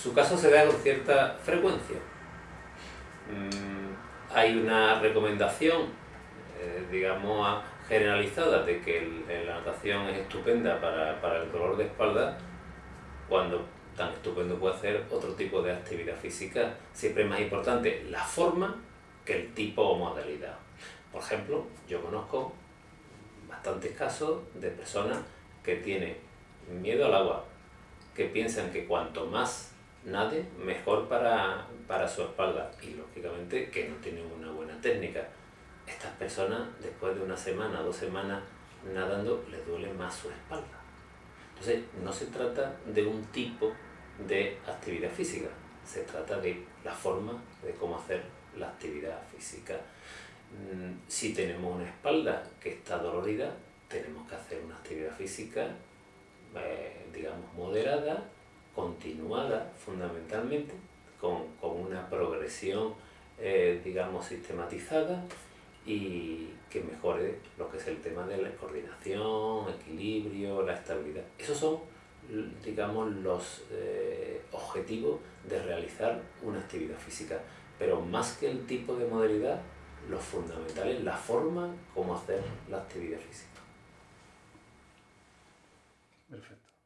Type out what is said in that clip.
Su caso se da con cierta frecuencia. Mm, hay una recomendación, eh, digamos, generalizada de que la natación es estupenda para, para el dolor de espalda, cuando tan estupendo puede ser otro tipo de actividad física. Siempre es más importante la forma que el tipo o modalidad. Por ejemplo, yo conozco bastantes casos de personas que tienen miedo al agua, que piensan que cuanto más nade, mejor para, para su espalda y lógicamente que no tienen una buena técnica. Estas personas, después de una semana, dos semanas nadando, les duele más su espalda. Entonces, no se trata de un tipo de actividad física, se trata de la forma de cómo hacer la actividad física. Mm, si tenemos una espalda que está dolorida, tenemos que hacer una actividad física, eh, digamos, moderada, continuada fundamentalmente, con, una progresión, eh, digamos, sistematizada y que mejore lo que es el tema de la coordinación, equilibrio, la estabilidad. Esos son, digamos, los eh, objetivos de realizar una actividad física. Pero más que el tipo de modalidad, lo fundamental es la forma como hacer la actividad física. Perfecto.